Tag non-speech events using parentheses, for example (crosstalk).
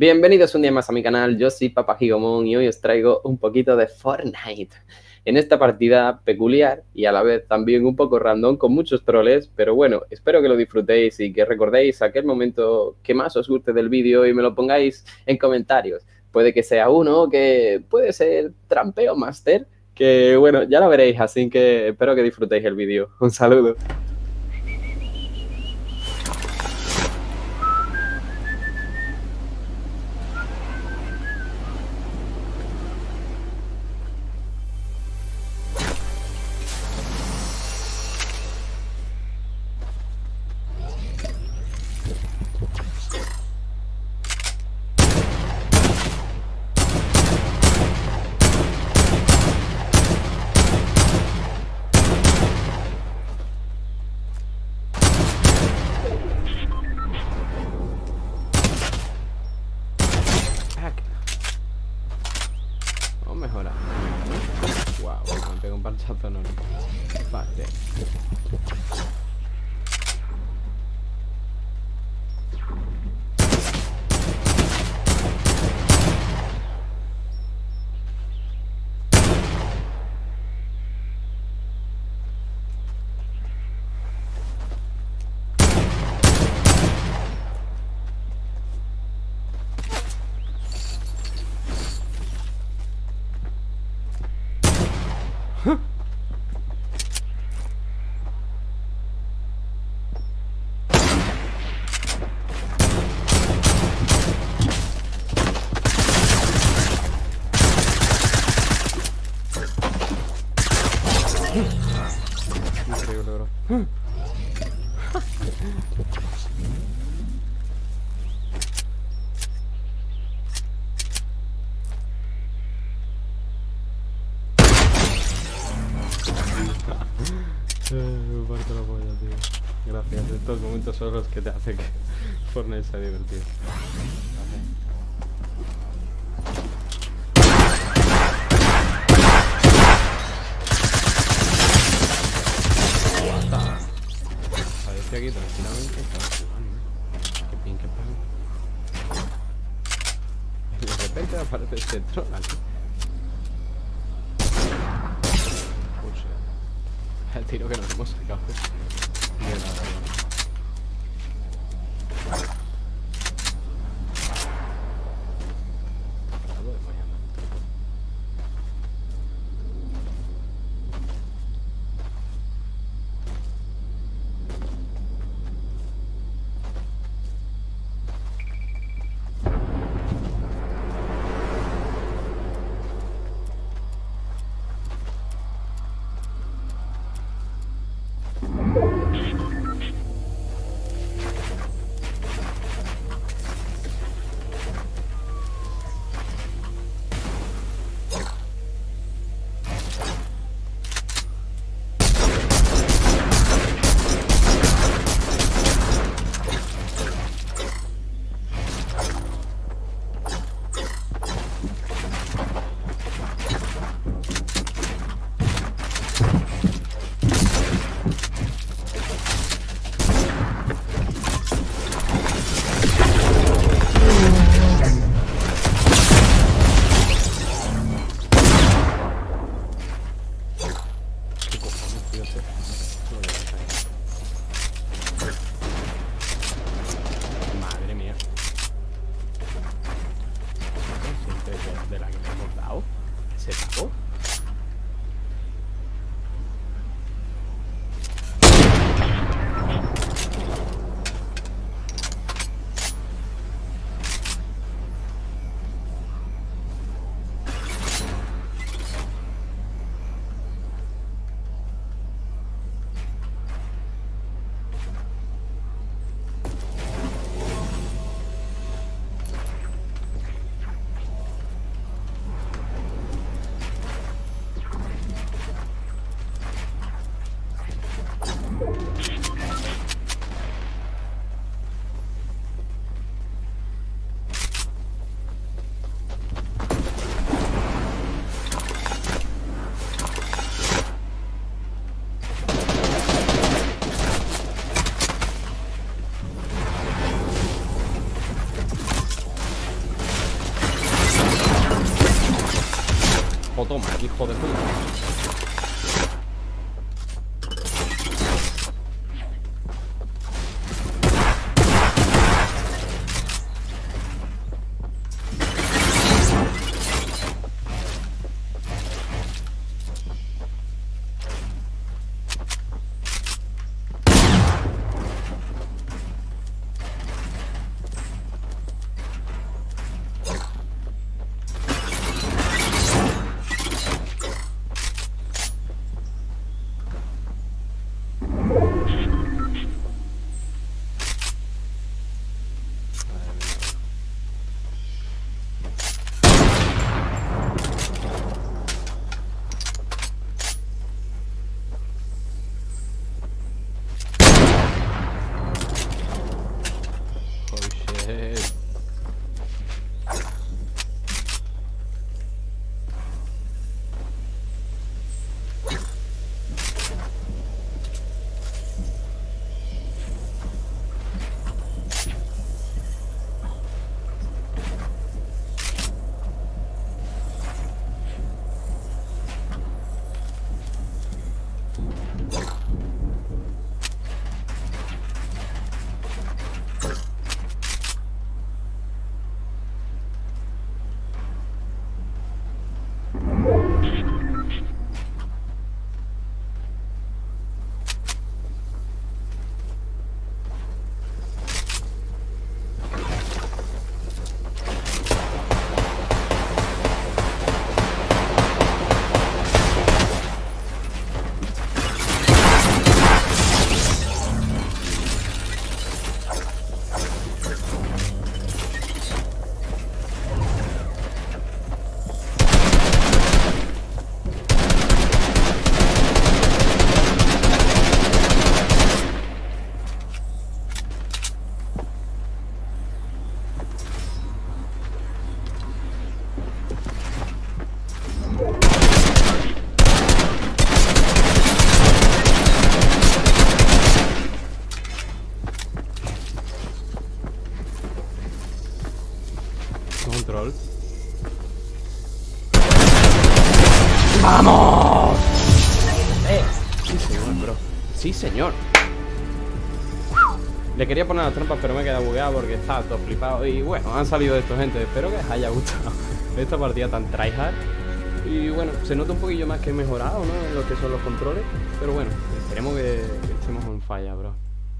Bienvenidos un día más a mi canal, yo soy Papa Gigomon y hoy os traigo un poquito de Fortnite. En esta partida peculiar y a la vez también un poco random con muchos troles, pero bueno, espero que lo disfrutéis y que recordéis aquel momento que más os guste del vídeo y me lo pongáis en comentarios. Puede que sea uno, que puede ser Trampeo Master, que bueno, ya lo veréis, así que espero que disfrutéis el vídeo. Un saludo. Me estos momentos son los que te hacen que (laughs) Fortnite sea divertido. Aparece aquí tranquilamente estaba jugando. Qué pin, qué pan. De repente aparece este troll aquí. el (laughs) tiro que nos hemos sacado de la Pues toma, hijo de puta. head. ¡Vamos! Sí, señor, bro. Sí, señor. Le quería poner las trampas, pero me he quedado bugueado porque estaba todo flipado. Y bueno, han salido de esto, gente. Espero que os haya gustado (laughs) esta partida tan tryhard. Y bueno, se nota un poquillo más que mejorado, ¿no? Lo que son los controles. Pero bueno, esperemos que estemos en falla, bro.